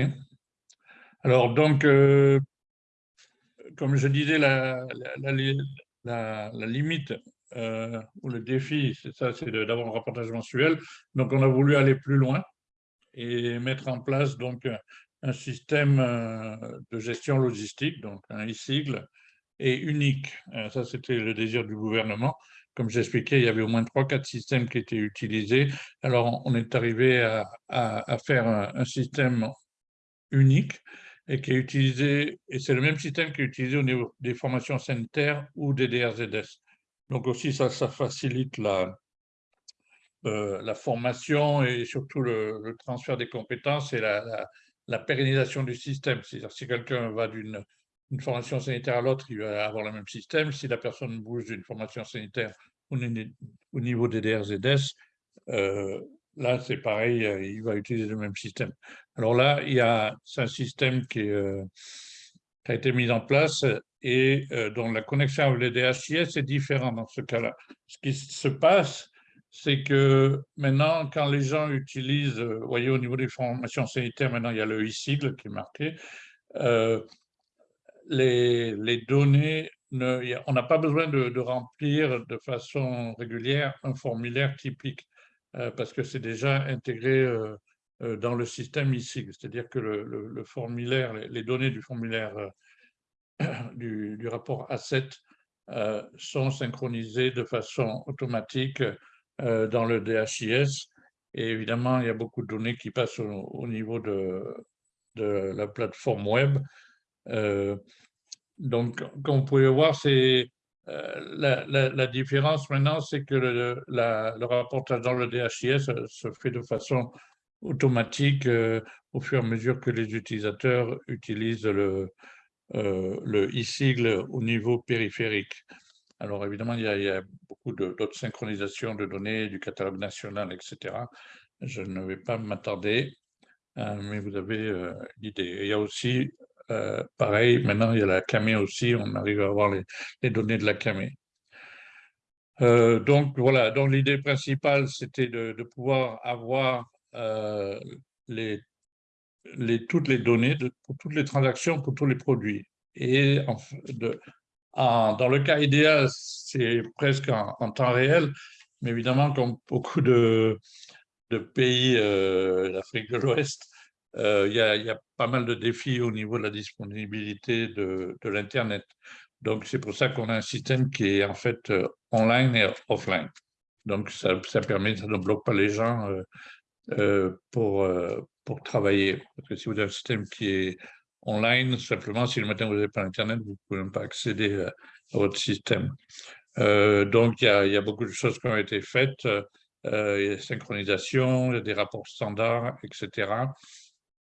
Alors, donc, comme je disais, la, limite euh, où le défi, c'est ça, c'est d'avoir un rapportage mensuel. Donc, on a voulu aller plus loin et mettre en place donc un système euh, de gestion logistique, donc un e-sigle, et unique. Euh, ça, c'était le désir du gouvernement. Comme j'expliquais, il y avait au moins trois, quatre systèmes qui étaient utilisés. Alors, on est arrivé à, faire un, système unique et qui est utilisé, et c'est le même système qui est utilisé au niveau des formations sanitaires ou des DRZS. Donc aussi, ça, facilite la, euh, la formation et surtout le, transfert des compétences et la, la, pérennisation du système. C'est-à-dire si quelqu'un va d'une formation sanitaire à l'autre, il va avoir le même système. Si la personne bouge d'une formation sanitaire au, niveau des DRZS, euh, là, c'est pareil, euh, il va utiliser le même système. Alors là, il y a, c'est un système qui, euh, a été mis en place et dont la connexion avec les DHIS est différente dans ce cas-là. Ce qui se passe, c'est que maintenant, quand les gens utilisent, vous voyez, au niveau des formations sanitaires, maintenant, il y a le e-sigle qui est marqué, les, données, on n'a pas besoin de, remplir de façon régulière un formulaire typique. Euh, parce que c'est déjà intégré euh, euh, dans le système ISIG, c'est-à-dire que le, formulaire, les, données du formulaire du, rapport A7 sont synchronisées de façon automatique dans le DHIS. Et évidemment, il y a beaucoup de données qui passent au, niveau de, la plateforme web. Donc, comme vous pouvez voir, c'est euh, la, différence maintenant, c'est que le, rapportage dans le DHIS euh, se fait de façon automatique euh, au fur et à mesure que les utilisateurs utilisent le, le e-sigle au niveau périphérique. Alors évidemment, il y a, beaucoup d'autres synchronisations de données du catalogue national, etc. Je ne vais pas m'attarder, mais vous avez l'idée. Il y a aussi euh, pareil, maintenant, il y a la CAME aussi, on arrive à avoir les, données de la CAME. Euh, donc, voilà, donc l'idée principale, c'était de, pouvoir avoir euh, toutes les données pour toutes les transactions, pour tous les produits. Et dans le cas idéal, c'est presque en, temps réel, mais évidemment, comme beaucoup de, de pays d'Afrique de l'Ouest, euh, il y, a, pas mal de défis au niveau de la disponibilité de, l'Internet. Donc, c'est pour ça qu'on a un système qui est en fait euh, online et offline. Donc, ça, permet, ça ne bloque pas les gens euh, pour, pour travailler. Parce que si vous avez un système qui est online, simplement, si le matin vous n'avez pas Internet, vous ne pouvez même pas accéder à, votre système. donc, il y, y, a, beaucoup de choses qui ont été faites. il y a des synchronisations, il y a des rapports standards, etc.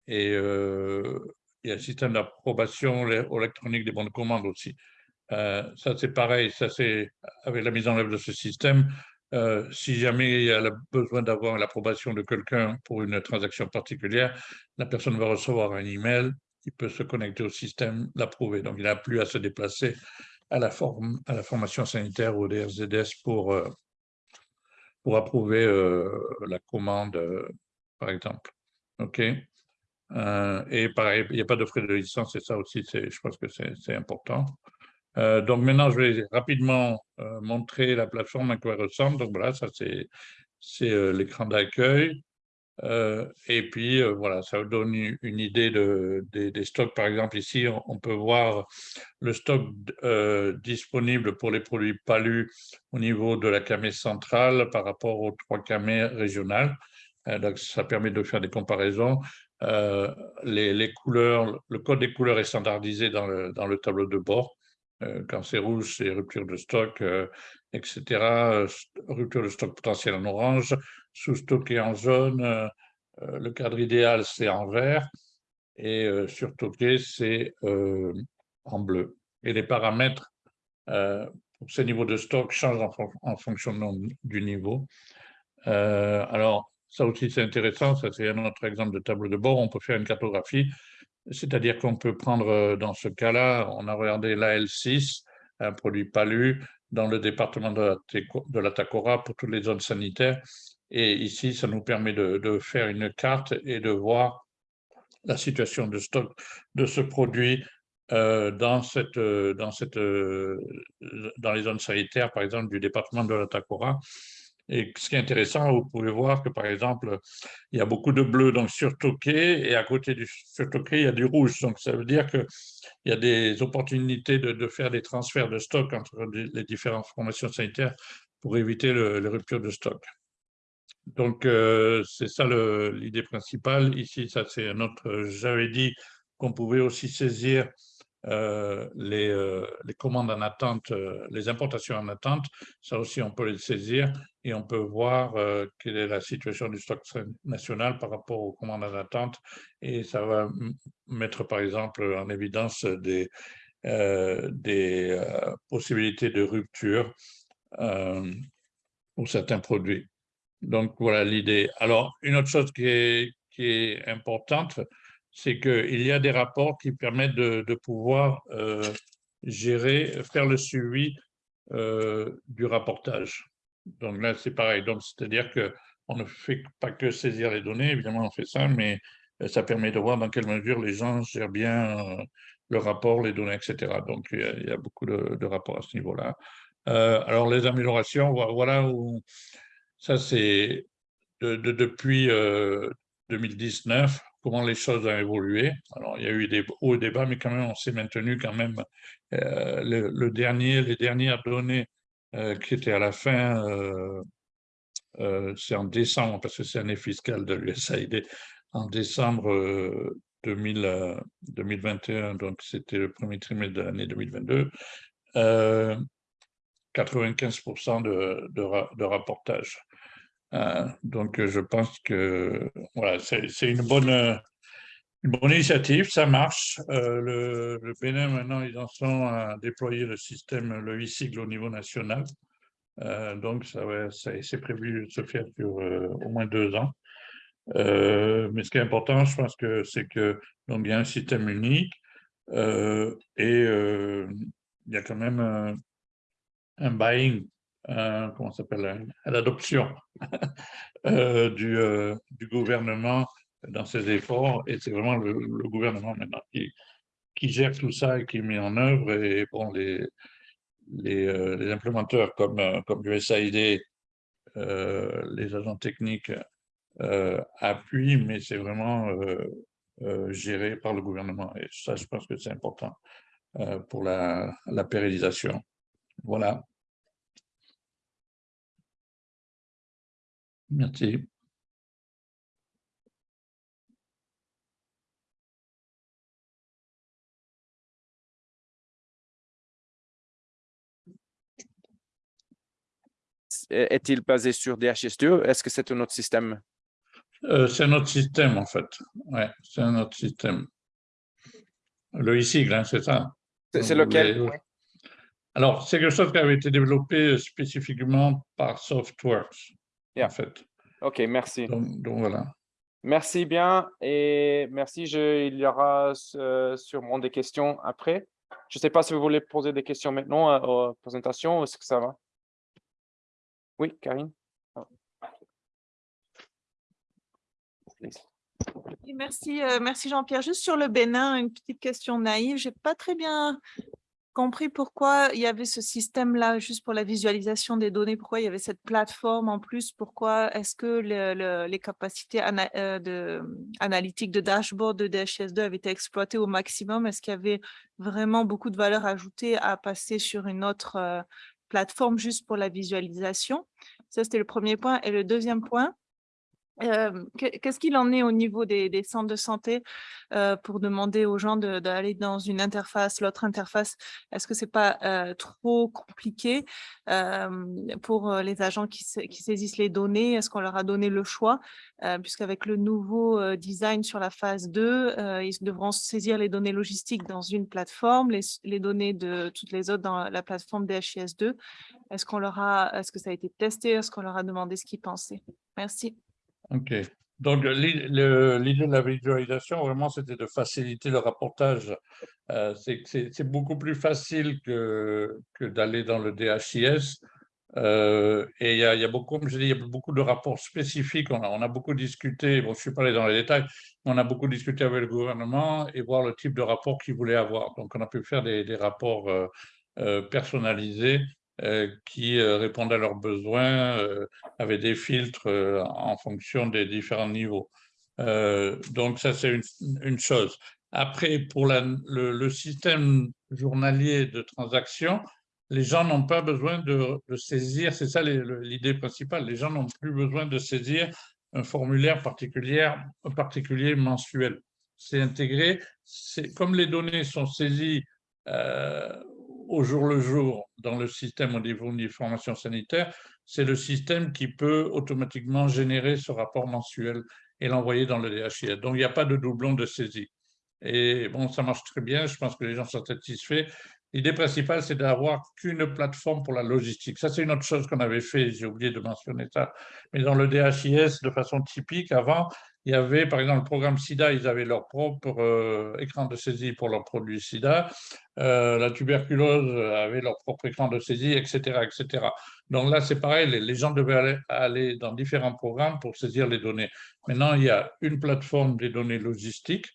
Et euh, il y a un système d'approbation électronique des bons de commande aussi. Ça, c'est pareil, ça c'est avec la mise en œuvre de ce système. Si jamais il y a besoin d'avoir l'approbation de quelqu'un pour une transaction particulière, la personne va recevoir un email, il peut se connecter au système, l'approuver. Donc, il n'a plus à se déplacer à la, forme, à la formation sanitaire ou des RZS pour, pour approuver la commande, par exemple. OK? Euh, et pareil, il n'y a pas de frais de licence, et ça aussi, je pense que c'est important. Euh, donc maintenant, je vais rapidement euh, montrer la plateforme à quoi elle ressemble. Donc voilà, ça c'est l'écran d'accueil. et puis voilà, ça vous donne une idée de, des, stocks. Par exemple, ici, on, peut voir le stock disponible pour les produits palus au niveau de la camée centrale par rapport aux trois camées régionales. donc, ça permet de faire des comparaisons. Euh, les, couleurs, le code des couleurs est standardisé dans le, tableau de bord. Euh, quand c'est rouge, c'est rupture de stock, euh, etc. Rupture de stock potentiel en orange, sous-stocké en jaune. le cadre idéal, c'est en vert. Et surtocké, c'est en bleu. Et les paramètres pour ces niveaux de stock changent en, en fonction du niveau. alors, ça aussi, c'est intéressant. Ça, c'est un autre exemple de tableau de bord. On peut faire une cartographie, c'est-à-dire qu'on peut prendre, euh, dans ce cas-là, on a regardé l'AL6, un produit palu, dans le département de la Tacora pour toutes les zones sanitaires. Et ici, ça nous permet de, faire une carte et de voir la situation de stock de ce produit euh, euh, dans les zones sanitaires, par exemple, du département de la Tacora. Et ce qui est intéressant, vous pouvez voir que, par exemple, il y a beaucoup de bleu donc surtoqué, et à côté du surtoqué, il y a du rouge. Donc, ça veut dire qu'il y a des opportunités de, faire des transferts de stock entre les différentes formations sanitaires pour éviter le, les ruptures de stock. Donc, euh, c'est ça l'idée principale. Ici, ça c'est un autre, j'avais dit qu'on pouvait aussi saisir euh, les, euh, les, commandes en attente, euh, les importations en attente, ça aussi on peut les saisir et on peut voir quelle est la situation du stock national par rapport aux commandes en attente et ça va mettre par exemple en évidence des, des possibilités de rupture pour certains produits. Donc, voilà l'idée. Alors, une autre chose qui est, qui est importante, c'est qu'il y a des rapports qui permettent de, pouvoir euh, gérer, faire le suivi euh, du rapportage. Donc là, c'est pareil. Donc, c'est-à-dire qu'on ne fait pas que saisir les données, évidemment, on fait ça, mais euh, ça permet de voir dans quelle mesure les gens gèrent bien le rapport, les données, etc. Donc, il y a, beaucoup de, rapports à ce niveau-là. alors, les améliorations, voilà où ça, c'est de, depuis 2019, comment les choses ont évolué. Alors, il y a eu des hauts débats, mais quand même, on s'est maintenu quand même. Euh, le, dernier, les dernières données euh, qui étaient à la fin, euh, c'est en décembre, parce que c'est année fiscale de l'USAID, en décembre 2021, donc c'était le premier trimestre de l'année 2022, 95% de, de, de, rapportage. Euh, donc, je pense que voilà, c'est une bonne, une bonne initiative, ça marche. Euh, le, le, Bénin, maintenant, ils en sont à déployer le système, le e-sigle au niveau national. Euh, donc, ça, ça c'est prévu de se faire sur au moins deux ans. mais ce qui est important, je pense que c'est que donc il y a un système unique et il y a quand même un buying euh, comment s'appelle, à l'adoption euh, du, euh, du, gouvernement dans ses efforts. Et c'est vraiment le, gouvernement maintenant qui, gère tout ça et qui met en œuvre. Et bon, les, les, les implémenteurs comme, comme l'USAID, les agents techniques appuient, mais c'est vraiment géré par le gouvernement. Et ça, je pense que c'est important pour la pérennisation. Voilà. Merci. Est-il basé sur DHIS2 Est-ce que c'est un autre système? Euh, C'est un autre système, en fait. Oui, c'est un autre système. Le e-sigle, hein, c'est ça? C'est lequel? Alors, c'est quelque chose qui avait été développé spécifiquement par Softworks en fait. OK, merci. Donc, voilà. Merci bien et merci. Je, il y aura euh, sûrement des questions après. Je ne sais pas si vous voulez poser des questions maintenant à euh, la présentation ou est-ce que ça va? Oui, Karine? Merci, euh, merci Jean-Pierre. Juste sur le Bénin, une petite question naïve. Je n'ai pas très bien compris pourquoi il y avait ce système-là juste pour la visualisation des données, pourquoi il y avait cette plateforme en plus, pourquoi est-ce que les capacités euh, de, analytiques de dashboard de DHS2 avaient été exploitées au maximum, est-ce qu'il y avait vraiment beaucoup de valeur ajoutée à passer sur une autre euh, plateforme juste pour la visualisation? Ça, c'était le premier point. Et le deuxième point, Qu'est-ce qu'il en est au niveau des, centres de santé pour demander aux gens d'aller dans une interface, l'autre interface? Est-ce que ce n'est pas trop compliqué pour les agents qui, saisissent les données? Est-ce qu'on leur a donné le choix? Puisqu'avec le nouveau design sur la phase 2, ils devront saisir les données logistiques dans une plateforme, les, données de toutes les autres dans la plateforme DHIS2. Est-ce qu'on est-ce que ça a été testé? Est-ce qu'on leur a demandé ce qu'ils pensaient? Merci. OK. Donc, l'idée de la visualisation, vraiment, c'était de faciliter le rapportage. Euh, c'est beaucoup plus facile que, d'aller dans le DHIS. Euh, et il y, a, beaucoup, comme je dis, il y a beaucoup de rapports spécifiques. On a, beaucoup discuté, bon, je ne suis pas allé dans les détails, mais on a beaucoup discuté avec le gouvernement et voir le type de rapport qu'ils voulaient avoir. Donc, on a pu faire des, rapports euh, personnalisés euh, qui euh, répondent à leurs besoins euh, avec des filtres en fonction des différents niveaux. donc ça, c'est une, chose. Après, pour le, système journalier de transaction, les gens n'ont pas besoin de, saisir, c'est ça l'idée principale, les gens n'ont plus besoin de saisir un formulaire particulier mensuel. C'est intégré, comme les données sont saisies au jour le jour dans le système au niveau d'information sanitaire, c'est le système qui peut automatiquement générer ce rapport mensuel et l'envoyer dans le DHIS. Donc, il n'y a pas de doublon de saisie. Et bon, ça marche très bien, je pense que les gens sont satisfaits. L'idée principale, c'est d'avoir qu'une plateforme pour la logistique. Ça, c'est une autre chose qu'on avait fait, j'ai oublié de mentionner ça. Mais dans le DHIS, de façon typique, avant, il y avait, par exemple, le programme SIDA, ils avaient leur propre euh, écran de saisie pour leurs produits SIDA. Euh, la tuberculose avait leur propre écran de saisie, etc. etc. Donc là, c'est pareil, les, gens devaient aller, dans différents programmes pour saisir les données. Maintenant, il y a une plateforme des données logistiques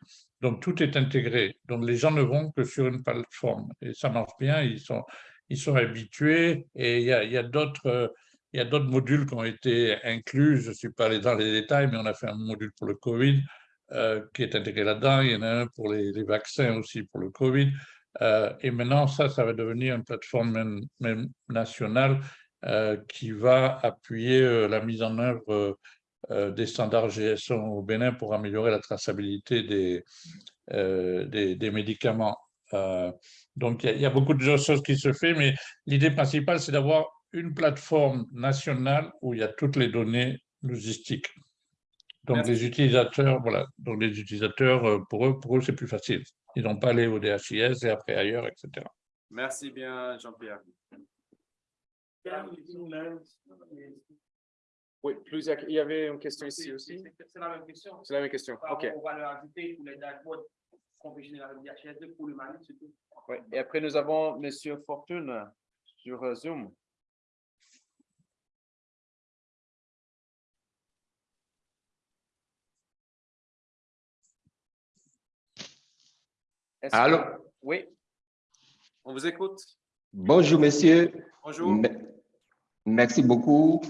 donc, tout est intégré. Donc, les gens ne vont que sur une plateforme. Et ça marche bien, ils sont, ils sont habitués. Et il y a, a d'autres il y a d'autres modules qui ont été inclus. Je ne suis pas allé dans les détails, mais on a fait un module pour le Covid euh, qui est intégré là-dedans. Il y en a un pour les, vaccins aussi pour le Covid. Euh, et maintenant, ça, ça va devenir une plateforme même, nationale euh, qui va appuyer la mise en œuvre des standards GSO au Bénin pour améliorer la traçabilité des, des, médicaments. Donc, il y, a beaucoup de choses qui se font, mais l'idée principale, c'est d'avoir une plateforme nationale où il y a toutes les données logistiques. Donc, les utilisateurs, voilà, donc les utilisateurs, pour eux, pour eux c'est plus facile. Ils n'ont pas aller au DHIS et après ailleurs, etc. Merci bien, Jean-Pierre. Oui, plusieurs. Il y avait une question ici aussi. C'est la même question. C'est la même question. OK. On va le ajouter pour les dashboards pour le Mali, surtout. Oui. Et après, nous avons M. Fortune sur euh, Zoom. Allô? Oui. On vous écoute. Bonjour, monsieur. Bonjour. Merci beaucoup.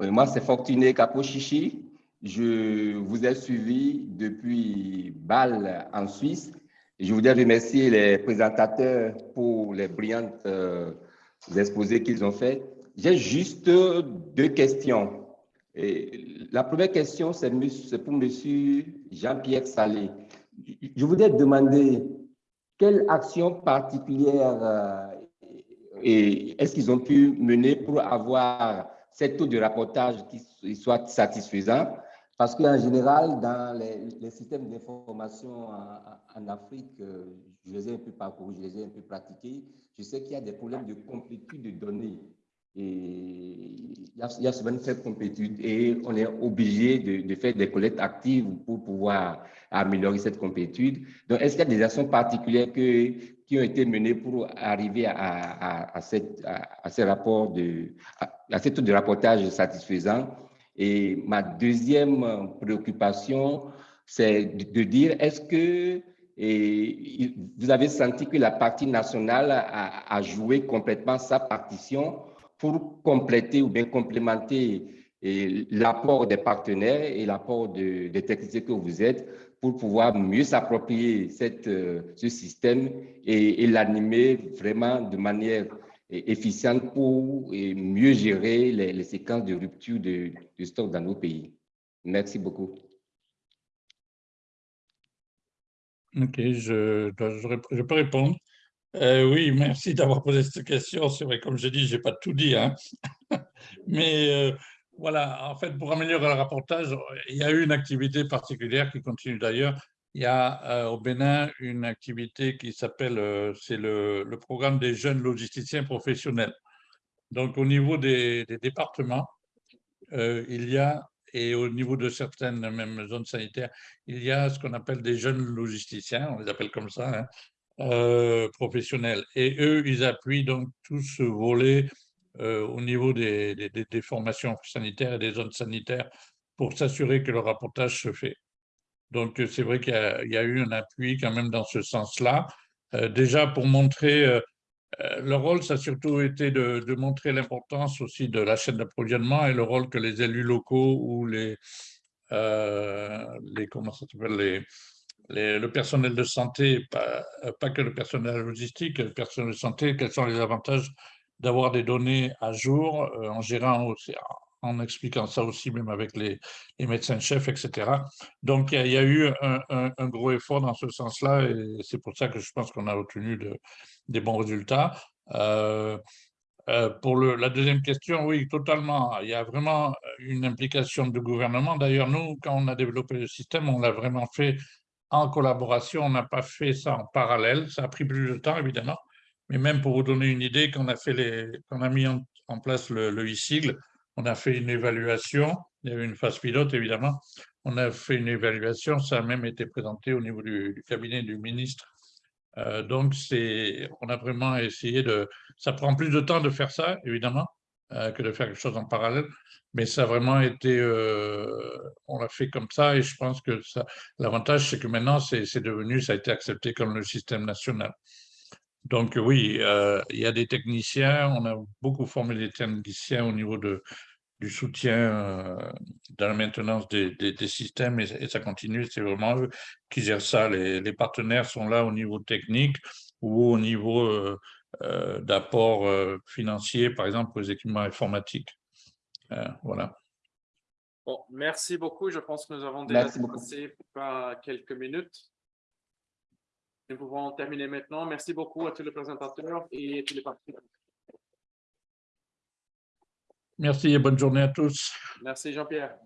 Euh, moi, c'est Fortuné Capochichi. Je vous ai suivi depuis Bâle en Suisse. Je voudrais remercier les présentateurs pour les brillantes euh, exposés qu'ils ont fait. J'ai juste deux questions. Et la première question, c'est pour M. Jean-Pierre Salé. Je voudrais demander quelle action particulière euh, est-ce qu'ils ont pu mener pour avoir cette taux de rapportage qui soit satisfaisant? Parce qu'en général, dans les, systèmes d'information en, Afrique, euh, je les ai un peu parcourus, je les ai un peu pratiqués, je sais qu'il y a des problèmes de complétude de données. Il y, a, il y a souvent une faible complétude et on est obligé de, faire des collectes actives pour pouvoir améliorer cette complétude. Donc, est-ce qu'il y a des actions particulières qui ont été menées pour arriver à, à, à, ces rapports de, à, ce taux de rapportage satisfaisant? Et ma deuxième préoccupation, c'est de, dire, est-ce que vous avez senti que la partie nationale a joué complètement sa partition? Pour compléter ou bien complémenter l'apport des partenaires et l'apport de, des techniciens que vous êtes pour pouvoir mieux s'approprier euh, ce système et, l'animer vraiment de manière efficiente pour mieux gérer les, séquences de rupture de, de, stock dans nos pays. Merci beaucoup. Ok, je, je peux répondre. Euh, oui, merci d'avoir posé cette question. C'est vrai, comme je dis, je n'ai pas tout dit. Hein. Mais euh, voilà, en fait, pour améliorer le rapportage, il y a eu une activité particulière qui continue d'ailleurs. Il y a euh, au Bénin une activité qui s'appelle, c'est le, programme des jeunes logisticiens professionnels. Donc, au niveau des, départements, il y a, et au niveau de certaines même zones sanitaires, il y a ce qu'on appelle des jeunes logisticiens, on les appelle comme ça, hein, euh, professionnels. Et eux, ils appuient donc tout ce volet euh, au niveau des, des, formations sanitaires et des zones sanitaires pour s'assurer que le rapportage se fait. Donc, c'est vrai qu'il y, a eu un appui quand même dans ce sens-là. Euh, déjà, pour montrer le rôle, ça a surtout été de, montrer l'importance aussi de la chaîne d'approvisionnement et le rôle que les élus locaux ou les, les comment ça s'appelle, le personnel de santé, pas, pas, que le personnel logistique, le personnel de santé, quels sont les avantages d'avoir des données à jour euh, en gérant aussi, en expliquant ça aussi même avec les, les médecins-chefs, etc. Donc, il y, a eu un, gros effort dans ce sens-là et c'est pour ça que je pense qu'on a obtenu de, des bons résultats. Euh, euh, pour le, la deuxième question, oui, totalement. Il y a vraiment une implication du gouvernement. D'ailleurs, nous, quand on a développé le système, on l'a vraiment fait en collaboration. On n'a pas fait ça en parallèle. Ça a pris plus de temps, évidemment. Mais même pour vous donner une idée, quand on a, fait les, a mis en, place le, le e-sigle, on a fait une évaluation. Il y a eu une phase pilote, évidemment. On a fait une évaluation. Ça a même été présenté au niveau du, cabinet du ministre. Euh, donc, on a vraiment essayé de... Ça prend plus de temps de faire ça, évidemment, que de faire quelque chose en parallèle. Mais ça a vraiment été... euh, on l'a fait comme ça et je pense que l'avantage, c'est que maintenant, c'est devenu, ça a été accepté comme le système national. Donc oui, euh, il y a des techniciens, on a beaucoup formé des techniciens au niveau de, du soutien euh, dans la maintenance des, des- systèmes et, ça continue, c'est vraiment eux qui gèrent ça. Les partenaires sont là au niveau technique ou au niveau euh, euh, d'apport euh, financier, par exemple, aux équipements informatiques. Euh, voilà. Bon, merci beaucoup. Je pense que nous avons déjà passé par quelques minutes. Nous pouvons terminer maintenant. Merci beaucoup à tous les présentateurs et tous les participants. Merci et bonne journée à tous. Merci Jean-Pierre.